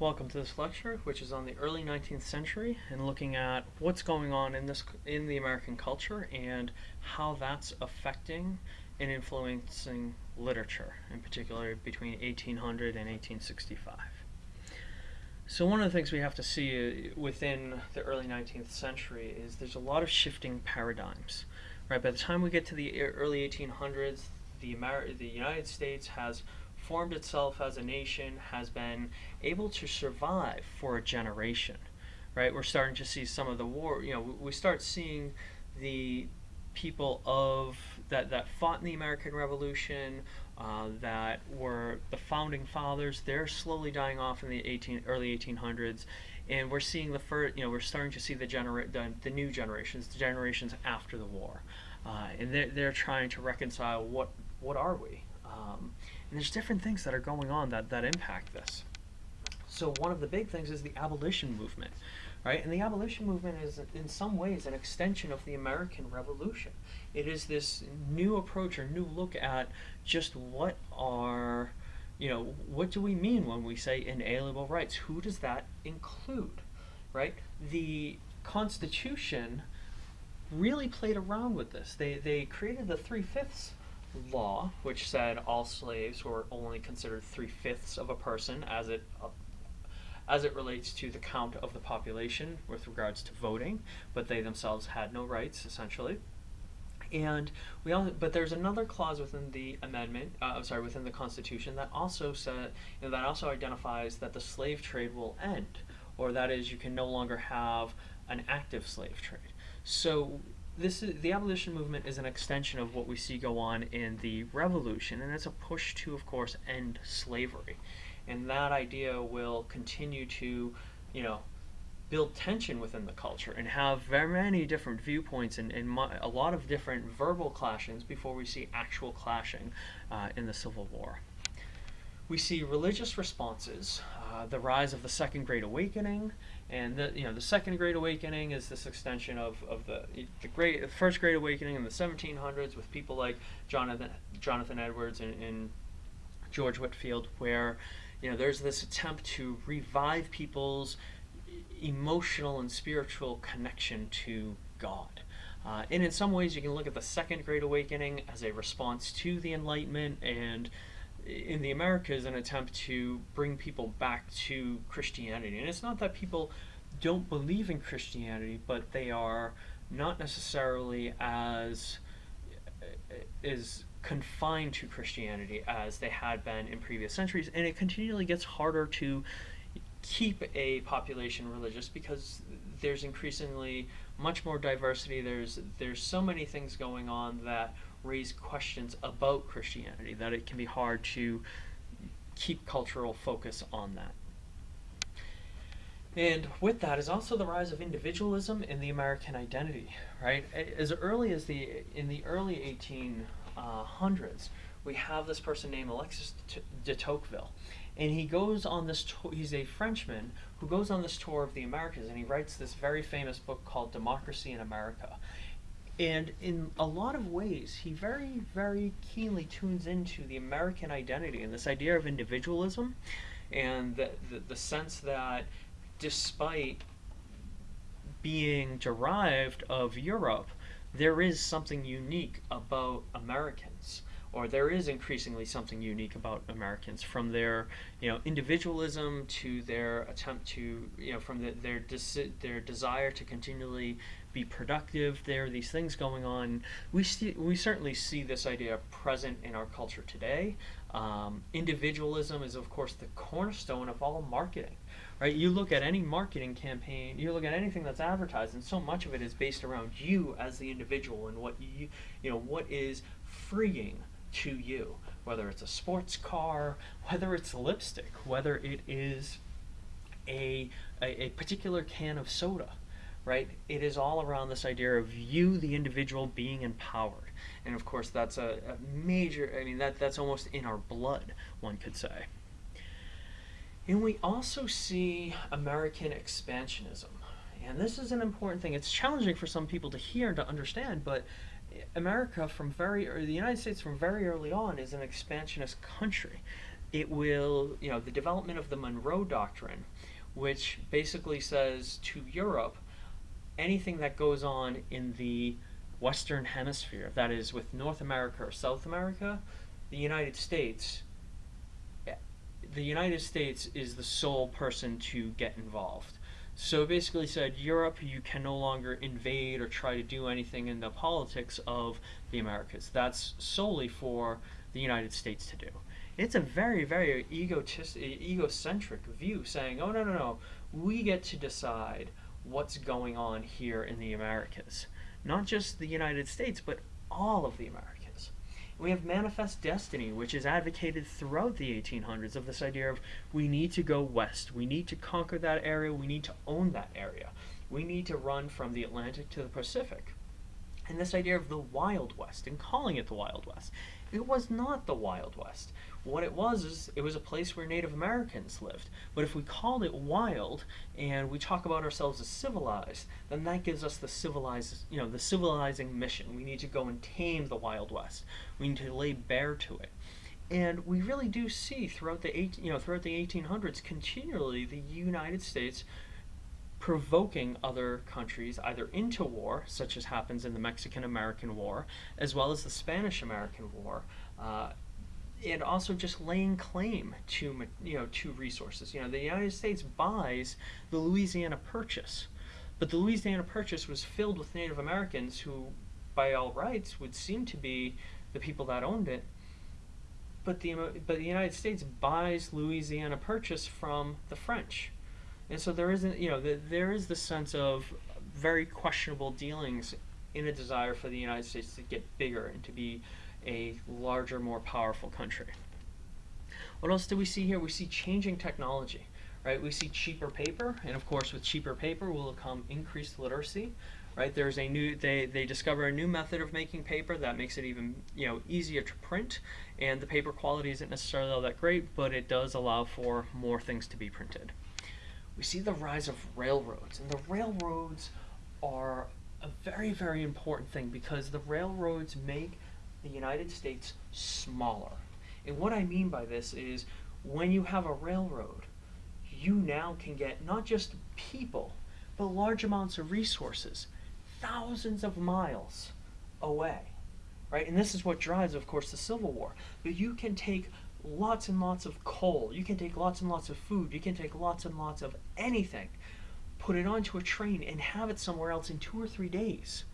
Welcome to this lecture, which is on the early 19th century and looking at what's going on in this in the American culture and how that's affecting and influencing literature, in particular between 1800 and 1865. So one of the things we have to see uh, within the early 19th century is there's a lot of shifting paradigms. Right, by the time we get to the early 1800s, the Amer- the United States has formed itself as a nation, has been able to survive for a generation, right? We're starting to see some of the war, you know, we start seeing the people of that, that fought in the American Revolution, uh, that were the founding fathers, they're slowly dying off in the 18, early 1800s. And we're seeing the first, you know, we're starting to see the, genera- the, the new generations, the generations after the war. Uh, and they're, they're trying to reconcile what, what are we? Um, and there's different things that are going on that, that impact this. So one of the big things is the abolition movement, right? And the abolition movement is in some ways an extension of the American Revolution. It is this new approach or new look at just what are, you know, what do we mean when we say inalienable rights? Who does that include, right? The Constitution really played around with this. They, they created the three-fifths law, which said all slaves were only considered three fifths of a person as it uh, as it relates to the count of the population with regards to voting, but they themselves had no rights essentially. And we all, but there's another clause within the amendment, uh, I'm sorry, within the Constitution that also said, you know, that also identifies that the slave trade will end, or that is, you can no longer have an active slave trade. So this is the abolition movement is an extension of what we see go on in the revolution and it's a push to of course end slavery and that idea will continue to you know build tension within the culture and have very many different viewpoints and, and a lot of different verbal clashings before we see actual clashing uh, in the Civil War. We see religious responses, uh, the rise of the Second Great Awakening, and the you know the second Great Awakening is this extension of, of the the great the first Great Awakening in the 1700s with people like Jonathan Jonathan Edwards and, and George Whitefield, where you know there's this attempt to revive people's emotional and spiritual connection to God. Uh, and in some ways, you can look at the Second Great Awakening as a response to the Enlightenment and in the Americas an attempt to bring people back to Christianity. And it's not that people don't believe in Christianity, but they are not necessarily as uh, is confined to Christianity as they had been in previous centuries, and it continually gets harder to keep a population religious because there's increasingly much more diversity. There's there's so many things going on that raise questions about Christianity, that it can be hard to keep cultural focus on that. And with that is also the rise of individualism in the American identity, right? As early as the in the early 1800s, we have this person named Alexis de Tocqueville, and he goes on this. he's a Frenchman who goes on this tour of the Americas, and he writes this very famous book called Democracy in America. And in a lot of ways, he very, very keenly tunes into the American identity and this idea of individualism and the, the, the sense that despite being derived of Europe, there is something unique about Americans or there is increasingly something unique about Americans from their you know individualism to their attempt to you know from the, their their desire to continually be productive. There are these things going on. We see, we certainly see this idea present in our culture today. Um, individualism is, of course, the cornerstone of all marketing. Right? You look at any marketing campaign, you look at anything that's advertised, and so much of it is based around you as the individual and what you, you know, what is freeing to you. Whether it's a sports car, whether it's lipstick, whether it is a, a, a particular can of soda right? It is all around this idea of you, the individual, being empowered. And of course, that's a, a major, I mean, that, that's almost in our blood, one could say. And we also see American expansionism. And this is an important thing. It's challenging for some people to hear and to understand, but America from very, or the United States from very early on is an expansionist country. it will, you know, the development of the Monroe Doctrine, which basically says to Europe, anything that goes on in the Western Hemisphere, that is, with North America or South America, the United States, eh, the United States is the sole person to get involved. So basically said, Europe, you can no longer invade or try to do anything in the politics of the Americas. That's solely for the United States to do. It's a very, very egotistic, egocentric view saying, oh, no, no, no, we get to decide what's going on here in the Americas. Not just the United States, but all of the Americas. We have Manifest Destiny, which is advocated throughout the 1800s of this idea of we need to go west, we need to conquer that area, we need to own that area, we need to run from the Atlantic to the Pacific. And this idea of the Wild West and calling it the Wild West. It was not the Wild West. What it was is it was a place where Native Americans lived. But if we called it wild and we talk about ourselves as civilized, then that gives us the civilized, you know, the civilizing mission. We need to go and tame the Wild West. We need to lay bare to it. And we really do see throughout the eight, you know, throughout the 1800s, continually the United States provoking other countries either into war, such as happens in the Mexican American War, as well as the Spanish American War. Uh, and also just laying claim to you know to resources. You know, the United States buys the Louisiana Purchase, but the Louisiana Purchase was filled with Native Americans who, by all rights, would seem to be the people that owned it. But the but the United States buys Louisiana Purchase from the French and so there isn't, you know, the, there is the sense of very questionable dealings in a desire for the United States to get bigger and to be a larger, more powerful country. What else do we see here? We see changing technology, right? We see cheaper paper, and of course, with cheaper paper will come increased literacy, right? There's a new, they, they discover a new method of making paper that makes it even, you know, easier to print, and the paper quality isn't necessarily all that great, but it does allow for more things to be printed we see the rise of railroads. And the railroads are a very, very important thing because the railroads make the United States smaller. And what I mean by this is when you have a railroad, you now can get not just people, but large amounts of resources, thousands of miles away. Right? And this is what drives, of course, the Civil War. But you can take lots and lots of coal. You can take lots and lots of food. You can take lots and lots of anything, put it onto a train, and have it somewhere else in two or three days,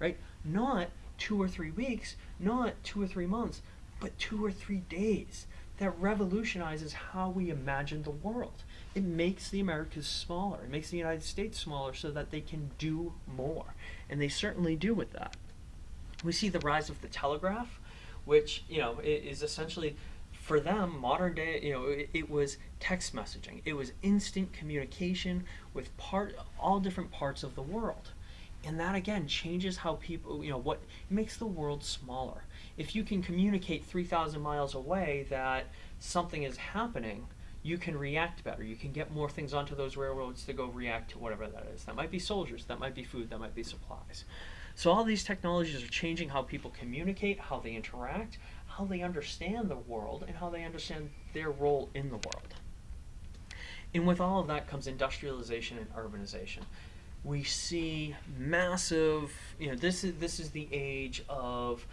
right? Not two or three weeks, not two or three months, but two or three days. That revolutionizes how we imagine the world. It makes the Americas smaller. It makes the United States smaller so that they can do more. And they certainly do with that. We see the rise of the telegraph, which, you know, is essentially for them, modern day, you know, it, it, was text messaging. It was instant communication with part all different parts of the world. And that again changes how people, you know, what makes the world smaller. If you can communicate 3,000 miles away that something is happening, you can react better. You can get more things onto those railroads to go react to whatever that is. That might be soldiers, that might be food, that might be supplies. So all these technologies are changing how people communicate, how they interact, how they understand the world and how they understand their role in the world. And with all of that comes industrialization and urbanization. We see massive, you know, this is this is the age of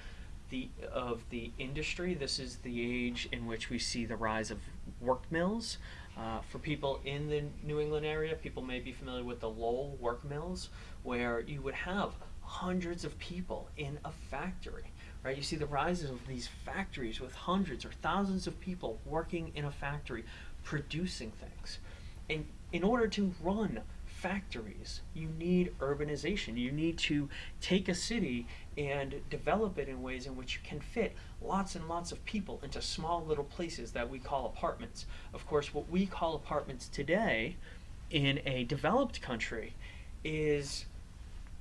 the of the industry. This is the age in which we see the rise of work mills. Uh, for people in the New England area, people may be familiar with the Lowell work mills, where you would have hundreds of people in a factory right? You see the rise of these factories with hundreds or thousands of people working in a factory producing things. And in order to run factories, you need urbanization. You need to take a city and develop it in ways in which you can fit lots and lots of people into small little places that we call apartments. Of course, what we call apartments today in a developed country is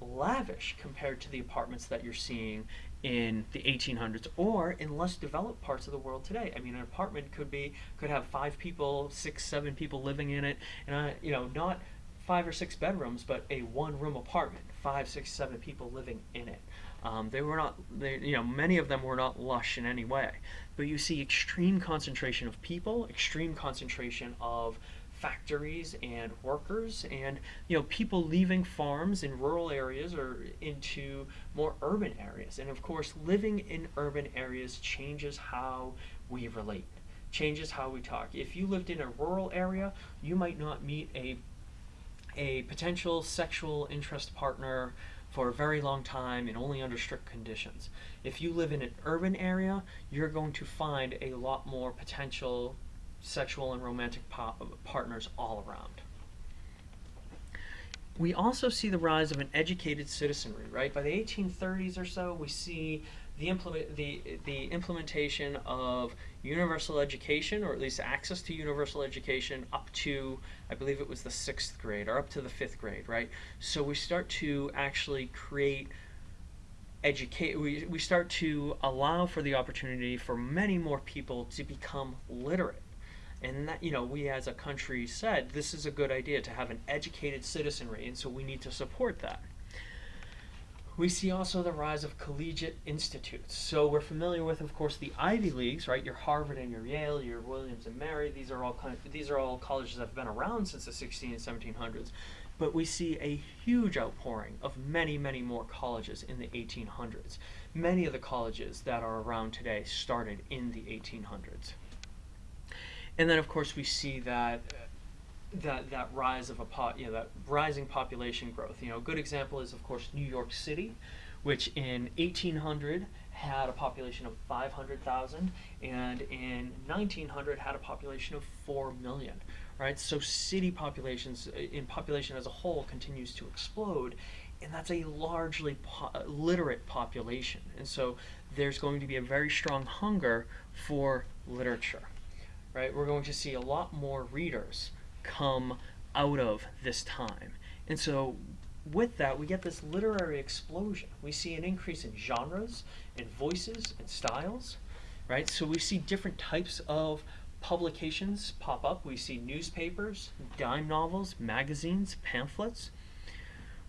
lavish compared to the apartments that you're seeing in the 1800s or in less developed parts of the world today. I mean, an apartment could be could have five people, six, seven people living in it, and uh, you know, not five or six bedrooms, but a one-room apartment, five, six, seven people living in it. Um, they were not, they, you know, many of them were not lush in any way. But you see extreme concentration of people, extreme concentration of factories and workers and you know people leaving farms in rural areas or into more urban areas and of course living in urban areas changes how we relate changes how we talk if you lived in a rural area you might not meet a a potential sexual interest partner for a very long time and only under strict conditions. If you live in an urban area, you're going to find a lot more potential sexual and romantic partners all around. We also see the rise of an educated citizenry, right? By the 1830s or so, we see the, implement, the, the implementation of universal education, or at least access to universal education, up to, I believe it was the sixth grade, or up to the fifth grade, right? So we start to actually create educate we, we start to allow for the opportunity for many more people to become literate and that, you know, we as a country said this is a good idea to have an educated citizenry, and so we need to support that. We see also the rise of collegiate institutes. So we're familiar with, of course, the Ivy Leagues, right? Your Harvard and your Yale, your Williams and Mary. These are all kind of, these are all colleges that have been around since the 16 and 1700s. But we see a huge outpouring of many, many more colleges in the 1800s. Many of the colleges that are around today started in the 1800s. And then, of course, we see that that that rise of a pot, you know, that rising population growth. You know, a good example is, of course, New York City, which in 1800 had a population of 500,000, and in 1900 had a population of 4 million. Right, so city populations, uh, in population as a whole, continues to explode, and that's a largely po literate population. And so there's going to be a very strong hunger for literature right, we're going to see a lot more readers come out of this time. And so with that, we get this literary explosion. We see an increase in genres and voices and styles, right? So we see different types of publications pop up. We see newspapers, dime novels, magazines, pamphlets.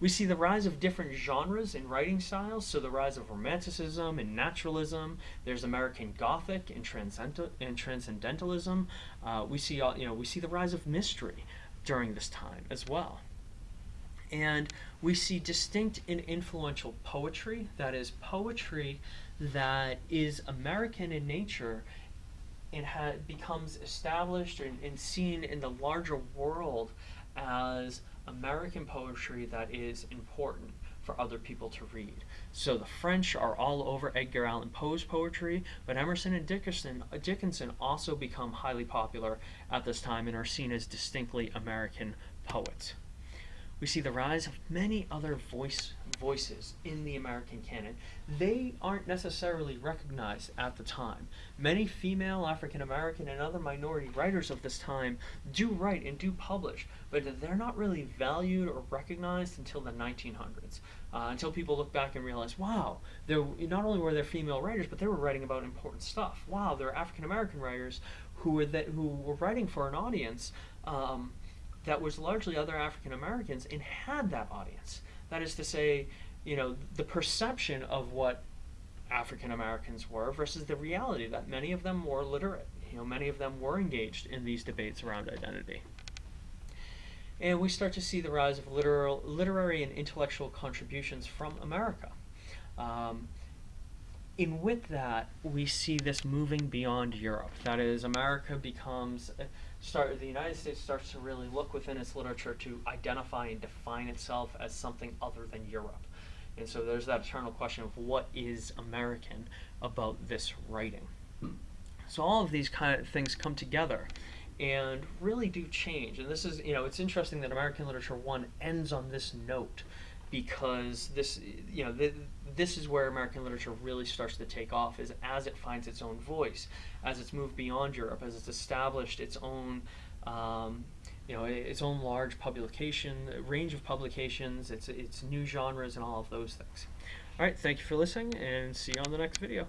We see the rise of different genres and writing styles, so the rise of Romanticism and Naturalism. There's American Gothic and, and Transcendentalism. Uh, we see, you know, we see the rise of mystery during this time as well. And we see distinct and influential poetry, that is, poetry that is American in nature and becomes established and, and seen in the larger world as American poetry that is important for other people to read. So the French are all over Edgar Allan Poe's poetry, but Emerson and Dickinson, Dickinson also become highly popular at this time and are seen as distinctly American poets. We see the rise of many other voice voices in the American canon. They aren't necessarily recognized at the time. Many female, African American, and other minority writers of this time do write and do publish, but they're not really valued or recognized until the 1900s. Uh, until people look back and realize, wow, not only were there female writers, but they were writing about important stuff. Wow, there are African American writers who were that who were writing for an audience. Um, that was largely other African Americans and had that audience. That is to say, you know, the perception of what African Americans were versus the reality that many of them were literate. You know, many of them were engaged in these debates around identity. And we start to see the rise of literal, literary and intellectual contributions from America. Um, and with that, we see this moving beyond Europe. That is, America becomes start the United States starts to really look within its literature to identify and define itself as something other than Europe. And so there's that eternal question of what is American about this writing. So all of these kind of things come together and really do change. And this is, you know, it's interesting that American Literature 1 ends on this note because this, you know, th this is where American literature really starts to take off is as it finds its own voice, as it's moved beyond Europe, as it's established its own, um, you know, its own large publication, range of publications, its, its new genres and all of those things. All right, thank you for listening and see you on the next video.